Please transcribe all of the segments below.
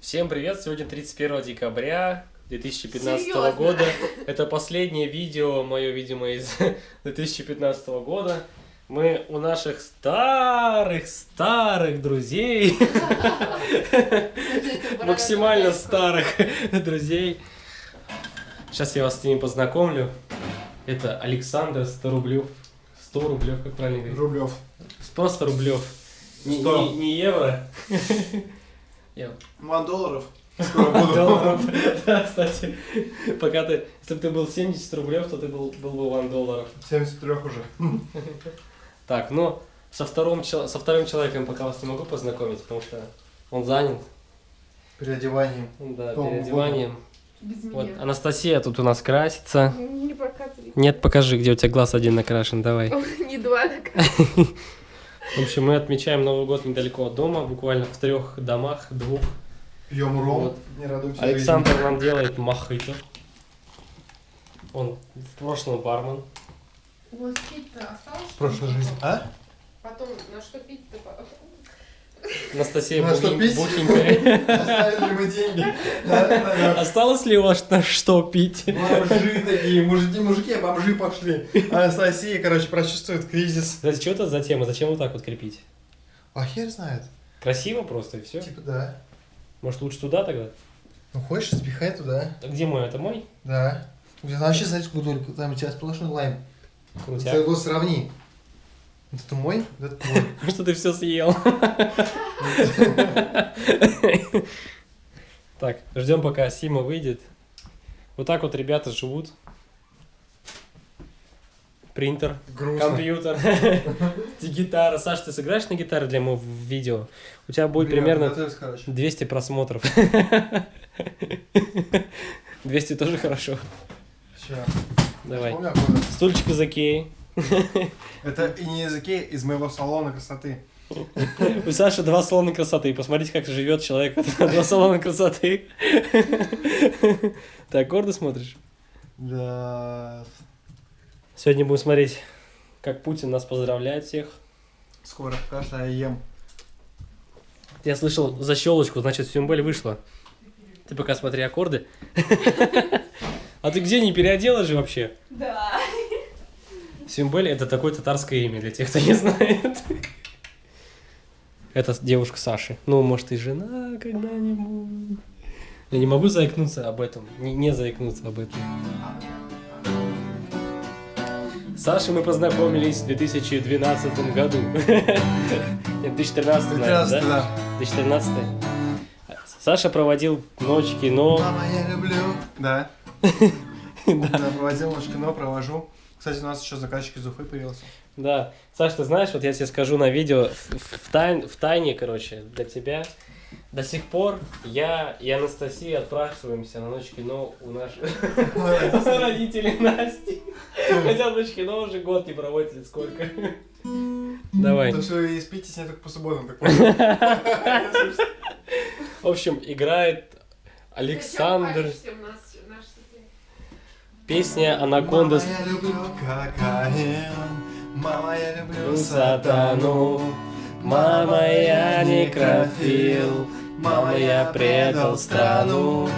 Всем привет! Сегодня 31 декабря 2015 Серьезно? года. Это последнее видео, мое, видимо, из 2015 года. Мы у наших старых-старых друзей, максимально старых друзей. Сейчас я вас с ними познакомлю. Это Александр 100 рублев. 100 рублев, как правильно говорить? Рублев. Просто рублев. Не, не- не евро. Я Ван долларов. Скоро буду. долларов. Да, кстати, пока ты, если бы ты был 70 рублев, то ты был, был бы ван долларов. 73 уже. Так, ну, со вторым, со вторым человеком пока вас не могу познакомить, потому что он занят, Переодеванием. да, По переодеванием. Без Вот, меня. Анастасия тут у нас красится. Не показывай. Нет, покажи, где у тебя глаз один накрашен, давай. Не два так. В общем, мы отмечаем Новый год недалеко от дома, буквально в трех домах, двух. Пьем ром. Вот. Не радуемся. Александр нам делает мохито. Он в прошлом бармен. У вас пить-то осталось? В прошлой жизни. А? Потом на что пить-то? по- Анастасия На что пить? Оставили мы деньги. Осталось ли у вас на что пить? Бомжи такие, мужики, мужики, бомжи пошли. Анастасия, короче, прочувствует кризис. Кстати, что это за тема? Зачем вот так вот крепить? А хер знает. Красиво просто и все. Типа да. Может лучше туда тогда? Ну хочешь, запихай туда. А где мой? Это мой? Да. У тебя вообще, знаете, сколько только там у тебя сплошной лайм. Ты Крутяк. его сравни. Это мой, это твой. Что ты все съел? Так, ждем пока Сима выйдет. Вот так вот ребята живут. Принтер, Грустно. компьютер, гитара. Саш, ты сыграешь на гитаре для моего видео? У тебя будет примерно готовься, короче. 200 просмотров. 200 тоже хорошо. Ща. Давай. Стульчик из Икеи. Это и не языки из моего салона красоты. У Саши два салона красоты. Посмотрите, как живет человек. Два салона красоты. Ты аккорды смотришь? Да. Сегодня будем смотреть, как Путин нас поздравляет всех. Скоро каша я ем. Я слышал защелочку, значит, Сюмбель вышла. Ты пока смотри аккорды. А ты где не переоделась же вообще? Да. Сюмбель это такое татарское имя для тех, кто не знает. Это девушка Саши. Ну, может, и жена когда-нибудь. Я не могу заикнуться об этом. Не, не заикнуться об этом. С Сашей мы познакомились в 2012 году. Нет, 2013, наверное, 13, да? да. 2013. Саша проводил ночь кино. Мама, я люблю. Да. Да, проводил ночь кино, провожу. Кстати, у нас еще заказчик из Уфы появился. Да. Саш, ты знаешь, вот я тебе скажу на видео, в, в тайн- в тайне, короче, для тебя. До сих пор я и Анастасия отпрашиваемся на ночь кино у наших родителей Насти. Хотя ночь кино уже год не проводит или сколько. Давай. То, что вы спите с ней только по субботам, так понял? В общем, играет Александр. Зачем палишься в нас, наш секрет? Песня Анаконда Мама, я люблю кокаин. Мама, я люблю сатану. Мама, я некрофил. Мама, я предал страну.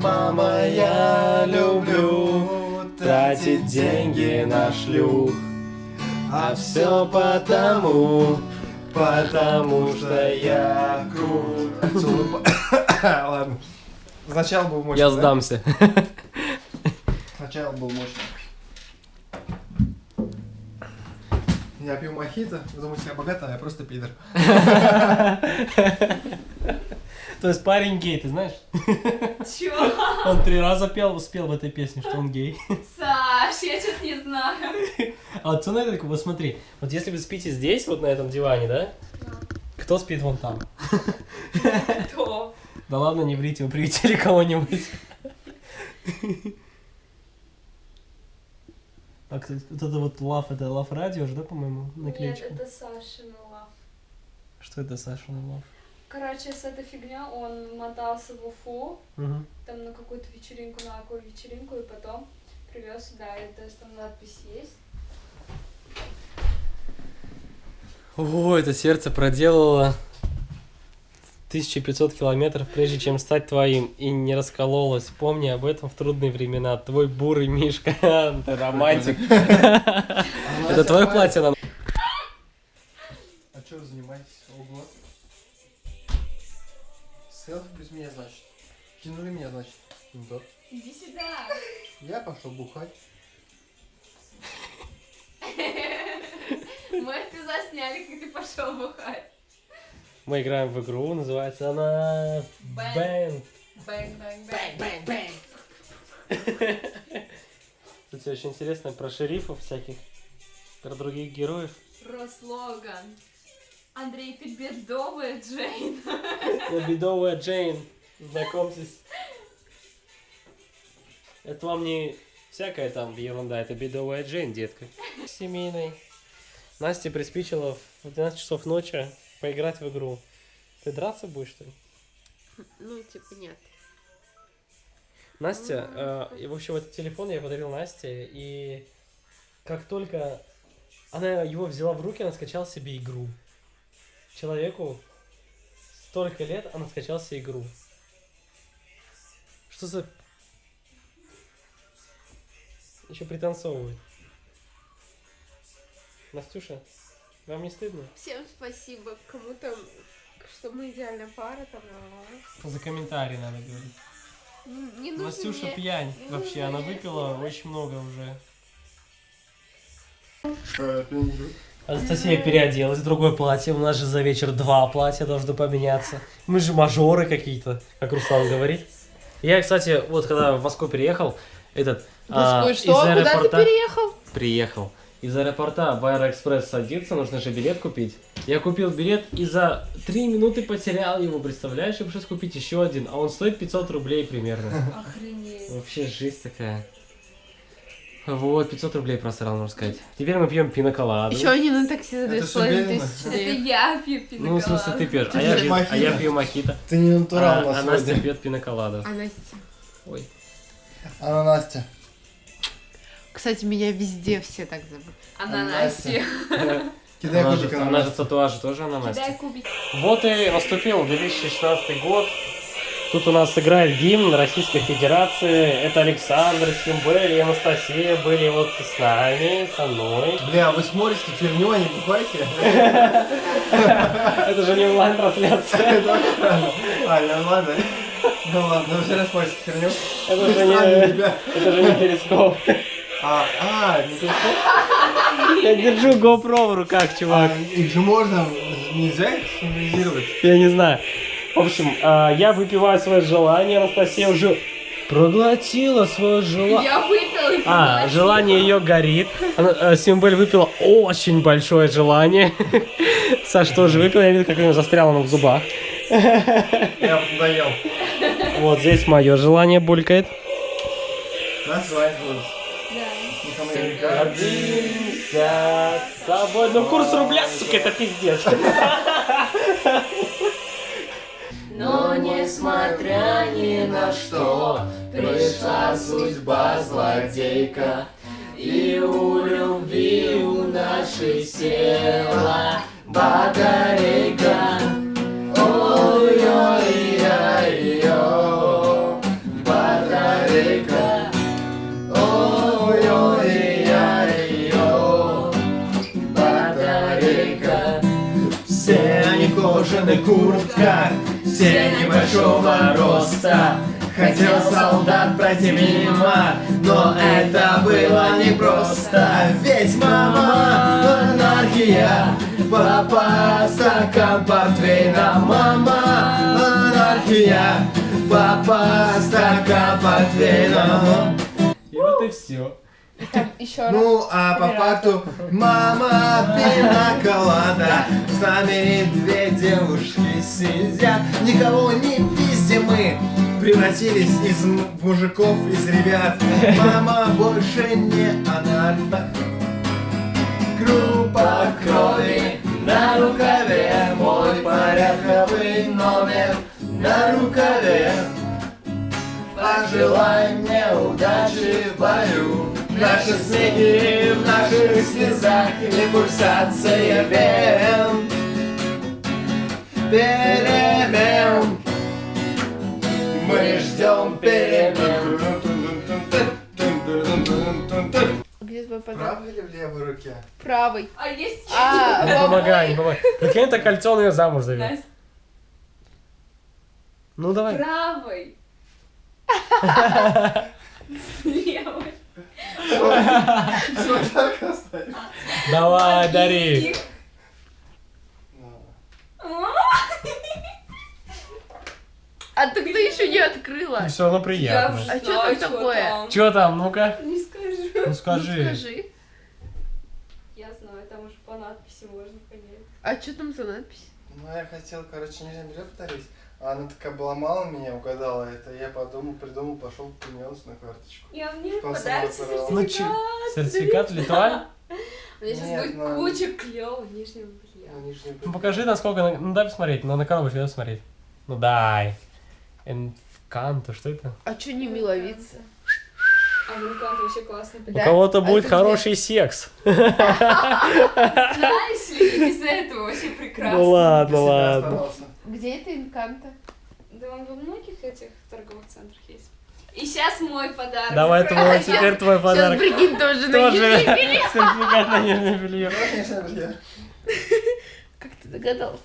Мама, я люблю тратить деньги на шлюх. А все потому, потому что я крут. Ладно. Сначала был мощный. Я да? Сначала был мощный. Я пью мохито, вы думаете, я богатый, а я просто пидор. То есть парень гей, ты знаешь? Чё? Он три раза пел, спел в этой песне, что он гей. Саш, я что-то не знаю. А вот смотри, так вот смотри, вот если вы спите здесь, вот на этом диване, да? Кто спит вон там? Кто? Да ладно, не врите, вы приведите кого-нибудь. А кстати, вот это вот лав, это лав радио же, да, по-моему, Нет, наклеечка? это Сашин лав. Что это, Саша, лав? Короче, с этой фигня он мотался в Уфу, Мгм. там на какую-то вечеринку, на какую вечеринку, и потом привез сюда, и то есть там надпись есть. О, это сердце проделало 1500 километров, прежде чем стать твоим, и не раскололась. Помни об этом в трудные времена. Твой бурый Мишка. Ты романтик. Это твое платье нам. А что вы занимаетесь? Ого. Селфи без меня, значит. Кинули меня, значит. Ну да. Иди сюда. Я пошел бухать. Мы это засняли, как ты пошел бухать. Мы играем в игру, называется она... Bang. Bang. Bang, bang, bang. Кстати, очень интересно про шерифов всяких, про других героев. Про слоган. Андрей, ты бедовая, Джейн. Я бедовая Джейн. Знакомьтесь. Это вам не всякая там ерунда, это бедовая Джейн, детка. Семейный. Настя приспичила в 12 часов ночи поиграть в игру. Ты драться будешь, что ли? Ну, типа, нет. Настя, э, и, в общем, этот телефон я подарил Насте, и как только она его взяла в руки, она скачала себе игру. Человеку столько лет, она скачала себе игру. Что за... Еще пританцовывает. Настюша, вам не стыдно? Всем спасибо. Кому там, что мы идеальная пара там. а, За комментарии надо говорить. Не, нужно Настюша мне- пьянь. не Вообще, нужно она мне выпила этого. очень много уже. Анастасия переоделась в другое платье. У нас же за вечер два платья должны поменяться. Мы же мажоры какие-то, как Руслан говорит. Я, кстати, вот когда в Москву переехал, этот... а, Господи, из что? Куда ты переехал? Приехал. Из аэропорта в Аэроэкспресс садиться, нужно же билет купить. Я купил билет и за три минуты потерял его, представляешь? Я пришлось купить еще один, а он стоит 500 рублей примерно. Охренеть. Вообще жизнь такая. Вот, 500 рублей просрал, можно сказать. Теперь мы пьем пиноколаду. Еще они на такси за Это две с всё половиной беременна. тысячи Это дают. я пью Ну, в смысле, ты пьешь, а Ты я, пьешь пью, а я пью мохито. Ты не натурал А, у нас а Настя пьет пиноколаду. А Настя? Ой. Она Настя. Кстати, меня везде все так зовут. Ананаси. Кидай Она кубик же, на она же татуажи тоже она Кидай кубик. Вот и наступил 2016 год. Тут у нас играет гимн Российской Федерации. Это Александр, Симбель и Анастасия были вот с нами, со мной. Бля, вы смотрите херню, а не бухайте? Это же не онлайн-трансляция. Это очень странно. А, нормально. Ну ладно, вы все равно смотрите херню. Это Вы же странные не, ребята. это же не перископ. А, а, не то, Я держу GoPro в руках, чувак. А, их же можно, нельзя их символизировать. Я не знаю. В общем, а, я выпиваю свое желание. Анастасия уже проглотила свое желание. Я выпила и А, желание ее горит. Она, э, Симбель выпила очень большое желание. Саш тоже выпил, я видел, как у него застряло оно в зубах. Я доел. Вот здесь мое желание булькает. Нас звать кажется. Гордимся тобой. Ну курс рубля, сука, это пиздец. Но несмотря ни на что, пришла судьба злодейка, и у любви у нашей села батарейка. Все небольшого роста. Хотел солдат пройти мимо, но это было непросто. Ведь мама анархия, папа стакан портвейна. Мама анархия, папа стакан портвейна. И вот и все. Еще раз. Ну, а по факту, мама пинаколада С нами две девушки сидят. Никого не пиздим мы. Превратились из мужиков, из ребят. Мама больше не анарх Группа крови на рукаве Мой порядковый номер. На рукаве Пожелай мне удачи в бою Наши смехи в наших слезах И пульсация вен Перемен перемен. Где твой В подарок? правой или в левой руке? Правый. А есть А, Не помогай, не помогай. Прикинь, это кольцо, он ее замуж зовет. Настя, Ну давай. правой. Левой. Что так? Давай, дари. А ты кто еще не открыла? Все равно приятно. А знаю, там чё такое? там. Че там, ну-ка? Не скажу. Ну Ну, скажи. скажи. Я знаю, там уже по надписи можно понять. А что там за надпись? Ну, я хотел, короче, нижнее белье подарить. А она такая была мало меня, угадала это. Я подумал, придумал, пошел, принес на карточку. Я мне подарок выбрала? Ну че, сертификат Литуаль? У меня сейчас Нет, будет ну- куча клевого нижнего белья. Ну. Ну покажи, насколько... на- Ну дай посмотреть, ну на коробочку дай посмотреть. Ну дай. Энканто, что это? А что не миловица? А Вулкан вообще классный У подарок. Да? кого-то А будет где? хороший секс. Знаешь ли, без этого вообще прекрасно. Ну ладно, ладно. Где это инканта? Да он во многих этих торговых центрах есть. И сейчас мой подарок. Давай твой, закрывается. теперь твой Сейчас подарок. прикинь тоже на Тоже нижнее белье. сертификат на нижнее белье. Как ты догадался?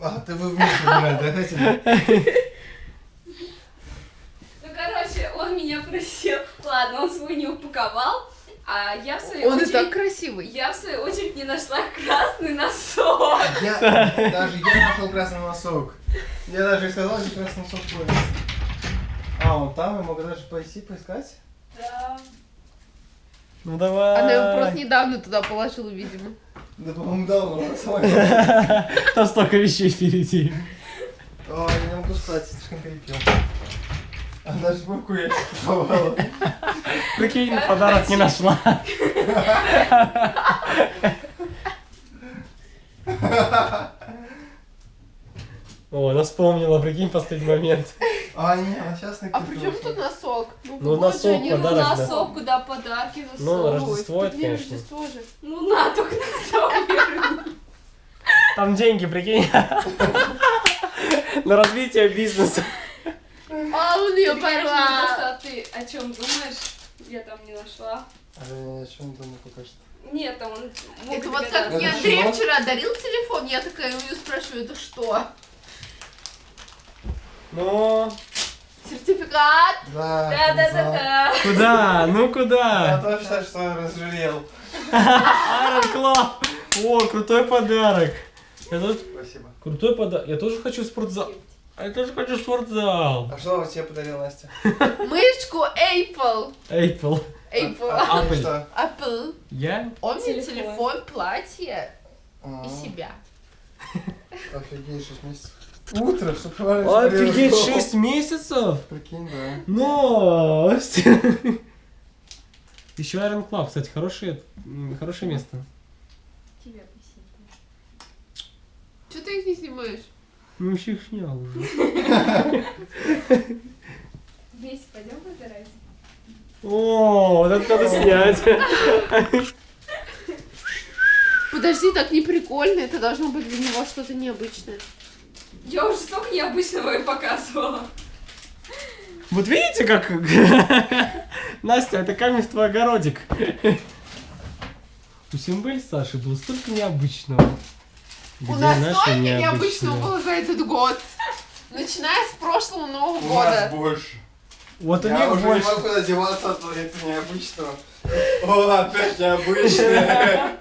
А, ты вы вместе выбирали, да? Ну, короче, он меня просил. Ладно, он свой не упаковал, а я в свою Он и очередь... так красивый. Я в свою очередь не нашла красный носок. Я, даже я нашел красный носок. Я даже сказал, где красный носок ходит. А, он там, я могу даже пойти поискать? Да. Ну давай. Она его просто недавно туда положила, видимо. Да, по-моему, давно. Там столько вещей впереди. О, я не могу спать, слишком перепил. Она же бабку я куповала. Прикинь, подарок не нашла. О, она вспомнила, прикинь, последний момент. А, не, а сейчас А при чем тут носок? Ну, вот носок, же они- Ну, Подарок, да. носок, куда подарки Ну, засовывают. Рождество это, Тут не конечно. Рождество же. Ну, на, только носок. Там деньги, прикинь. На развитие бизнеса. А он ее порвал. просто, а ты о чем думаешь? Я там не нашла. А я ни о чем думаю пока что. Нет, там он мог Это вот как мне Андрей вчера дарил телефон, я такая у нее спрашиваю, это что? Ну, Сертификат? Да. Да-да-да-да. куда? Ну Я куда? тоже считаю, что я разжалел. Iron Club. О, крутой подарок. Я тут Спасибо. крутой подарок. Я тоже хочу в спортзал. А Я тоже хочу спортзал. А что тебе подарил Настя? Мышку Apple. Apple. Apple. А, Apple. что? Apple. Я? Он мне Телефон. платье А, и себя. Офигеть, 6 месяцев. Утро, чтобы Офигеть, 6 месяцев? Прикинь, да. Новость! Еще Iron Club, кстати, хорошее, хорошее место. Тебя посидим. Что ты их не снимаешь? Ну, снял уже. Вместе пойдем выбирать? О, вот это надо снять. Подожди, так не прикольно, это должно быть для него что-то необычное. Я уже столько необычного и показывала. Вот видите, как... Настя, это камень в твой огородик. У Симбель Саши было столько необычного. У Где нас наше столько необычного было за этот год. Начиная с прошлого Нового У нас года. больше. Вот у Я них уже больше. не могу одеваться от этого необычного. О, опять необычное.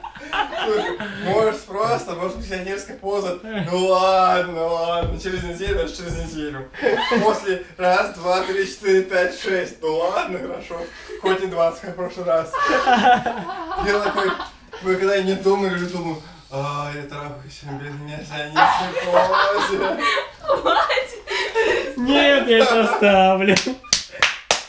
Может просто, может пенсионерская поза. Ну ладно, ладно, через неделю, даже через неделю. После раз, два, три, четыре, пять, шесть. Ну ладно, хорошо. Хоть не 20, как в прошлый раз. Я такой, вы когда я не дома лежу, думаю, а, я трахаюсь без меня, я не позе. Нет, я это оставлю.